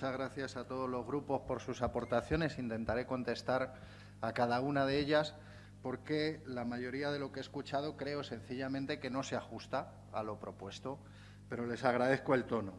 muchas gracias a todos los grupos por sus aportaciones. Intentaré contestar a cada una de ellas porque la mayoría de lo que he escuchado creo sencillamente que no se ajusta a lo propuesto, pero les agradezco el tono.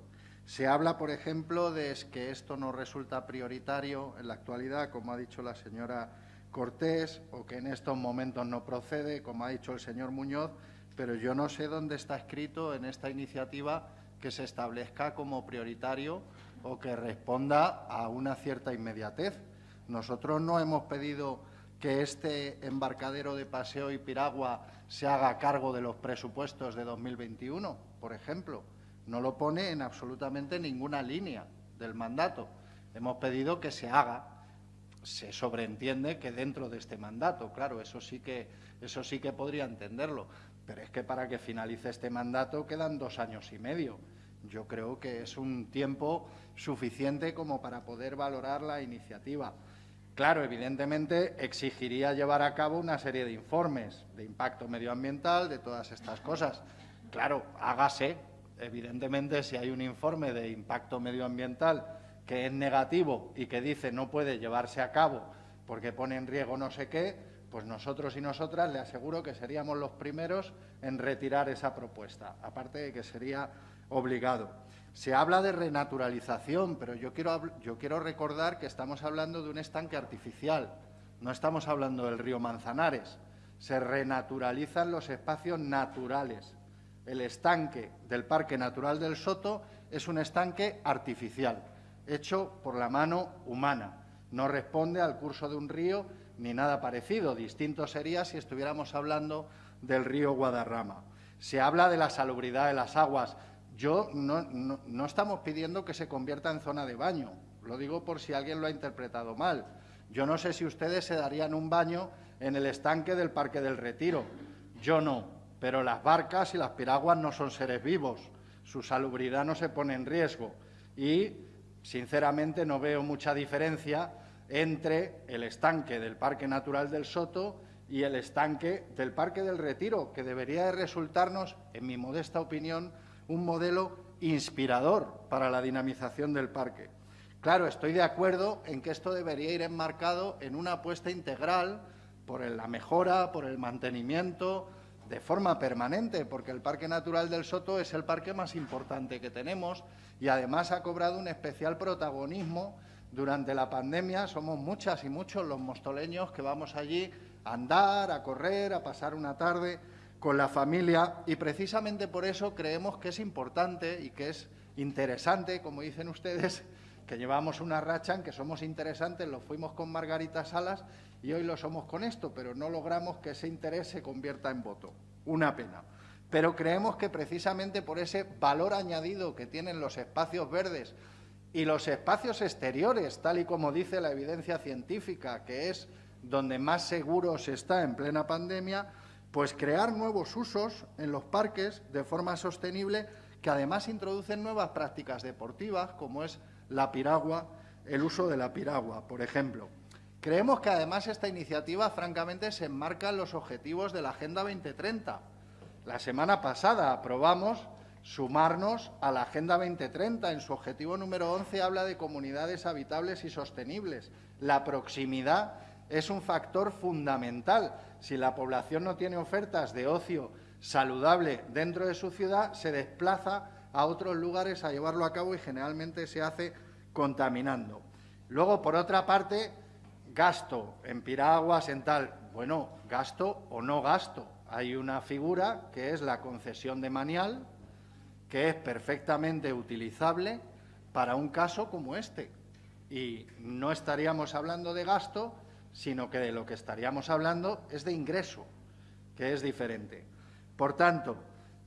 Se habla, por ejemplo, de que esto no resulta prioritario en la actualidad, como ha dicho la señora Cortés, o que en estos momentos no procede, como ha dicho el señor Muñoz, pero yo no sé dónde está escrito en esta iniciativa que se establezca como prioritario o que responda a una cierta inmediatez. Nosotros no hemos pedido que este embarcadero de paseo y piragua se haga cargo de los presupuestos de 2021, por ejemplo. No lo pone en absolutamente ninguna línea del mandato. Hemos pedido que se haga. Se sobreentiende que dentro de este mandato, claro, eso sí que, eso sí que podría entenderlo. Pero es que para que finalice este mandato quedan dos años y medio. Yo creo que es un tiempo suficiente como para poder valorar la iniciativa. Claro, evidentemente exigiría llevar a cabo una serie de informes de impacto medioambiental, de todas estas cosas. Claro, hágase. Evidentemente, si hay un informe de impacto medioambiental que es negativo y que dice no puede llevarse a cabo porque pone en riesgo no sé qué, pues nosotros y nosotras le aseguro que seríamos los primeros en retirar esa propuesta, aparte de que sería obligado. Se habla de renaturalización, pero yo quiero, yo quiero recordar que estamos hablando de un estanque artificial, no estamos hablando del río Manzanares. Se renaturalizan los espacios naturales. El estanque del Parque Natural del Soto es un estanque artificial, hecho por la mano humana. No responde al curso de un río ni nada parecido. Distinto sería si estuviéramos hablando del río Guadarrama. Se habla de la salubridad de las aguas. Yo no, estamos pidiendo que se convierta en zona de baño, lo digo por si alguien lo ha interpretado mal. Yo no sé si ustedes se darían un baño en el estanque del Parque del Retiro. Yo no, pero las barcas y las piraguas no son seres vivos. Su salubridad no se pone en riesgo. Y, sinceramente, no veo mucha diferencia entre el estanque del Parque Natural del Soto y el estanque del Parque del Retiro, que debería de resultarnos, en mi modesta opinión, un modelo inspirador para la dinamización del parque. Claro, estoy de acuerdo en que esto debería ir enmarcado en una apuesta integral por la mejora, por el mantenimiento, de forma permanente, porque el Parque Natural del Soto es el parque más importante que tenemos y además ha cobrado un especial protagonismo durante la pandemia. Somos muchas y muchos los mostoleños que vamos allí a andar, a correr, a pasar una tarde con la familia y precisamente por eso creemos que es importante y que es interesante, como dicen ustedes, que llevamos una racha en que somos interesantes, lo fuimos con Margarita Salas y hoy lo somos con esto, pero no logramos que ese interés se convierta en voto. Una pena. Pero creemos que precisamente por ese valor añadido que tienen los espacios verdes y los espacios exteriores, tal y como dice la evidencia científica, que es donde más seguro se está en plena pandemia, pues crear nuevos usos en los parques de forma sostenible que además introducen nuevas prácticas deportivas, como es la piragua, el uso de la piragua, por ejemplo. Creemos que además esta iniciativa, francamente, se enmarca en los objetivos de la Agenda 2030. La semana pasada aprobamos sumarnos a la Agenda 2030. En su objetivo número 11 habla de comunidades habitables y sostenibles. La proximidad es un factor fundamental. Si la población no tiene ofertas de ocio saludable dentro de su ciudad, se desplaza a otros lugares a llevarlo a cabo y generalmente se hace contaminando. Luego, por otra parte, gasto en piraguas, en tal. Bueno, gasto o no gasto. Hay una figura que es la concesión de manial, que es perfectamente utilizable para un caso como este. Y no estaríamos hablando de gasto, sino que de lo que estaríamos hablando es de ingreso, que es diferente. Por tanto,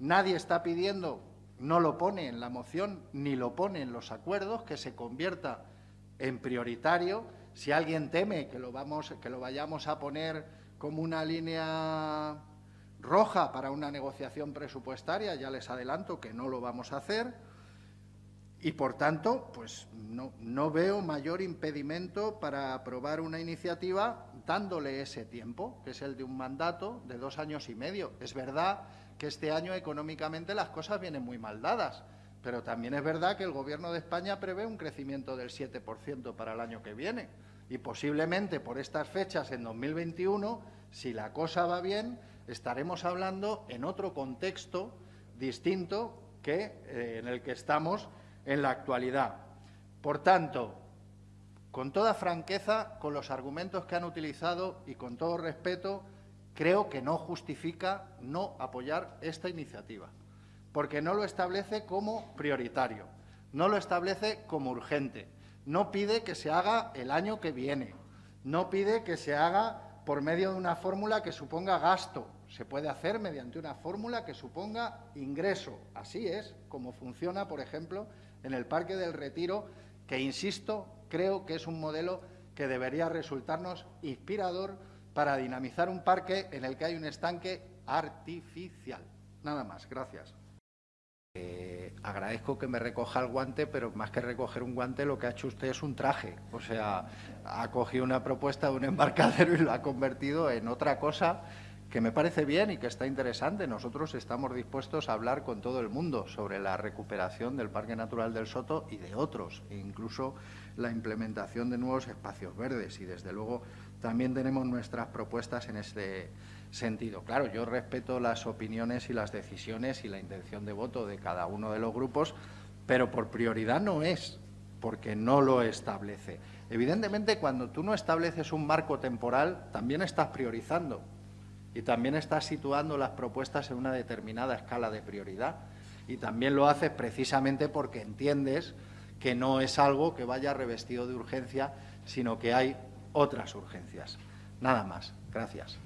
nadie está pidiendo, no lo pone en la moción, ni lo pone en los acuerdos, que se convierta en prioritario. Si alguien teme que lo, vamos, que lo vayamos a poner como una línea roja para una negociación presupuestaria, ya les adelanto que no lo vamos a hacer y, por tanto, pues no, veo mayor impedimento para aprobar una iniciativa dándole ese tiempo, que es el de un mandato de dos años y medio. Es verdad que este año económicamente las cosas vienen muy mal dadas, pero también es verdad que el Gobierno de España prevé un crecimiento del 7% para el año que viene. Y posiblemente por estas fechas, en 2021, si la cosa va bien, estaremos hablando en otro contexto distinto que eh, en el que estamos en la actualidad. Por tanto, con toda franqueza, con los argumentos que han utilizado y con todo respeto, creo que no justifica no apoyar esta iniciativa, porque no lo establece como prioritario, no lo establece como urgente, no pide que se haga el año que viene, no pide que se haga por medio de una fórmula que suponga gasto, se puede hacer mediante una fórmula que suponga ingreso. Así es como funciona, por ejemplo, en el Parque del Retiro, que, insisto, creo que es un modelo que debería resultarnos inspirador para dinamizar un parque en el que hay un estanque artificial. Nada más. Gracias. Eh, agradezco que me recoja el guante, pero más que recoger un guante, lo que ha hecho usted es un traje. O sea, ha cogido una propuesta de un embarcadero y lo ha convertido en otra cosa que me parece bien y que está interesante. Nosotros estamos dispuestos a hablar con todo el mundo sobre la recuperación del Parque Natural del Soto y de otros, e incluso la implementación de nuevos espacios verdes. Y, desde luego, también tenemos nuestras propuestas en este sentido. Claro, yo respeto las opiniones y las decisiones y la intención de voto de cada uno de los grupos, pero por prioridad no es, porque no lo establece. Evidentemente, cuando tú no estableces un marco temporal, también estás priorizando y también estás situando las propuestas en una determinada escala de prioridad. Y también lo haces precisamente porque entiendes que no es algo que vaya revestido de urgencia, sino que hay otras urgencias. Nada más. Gracias.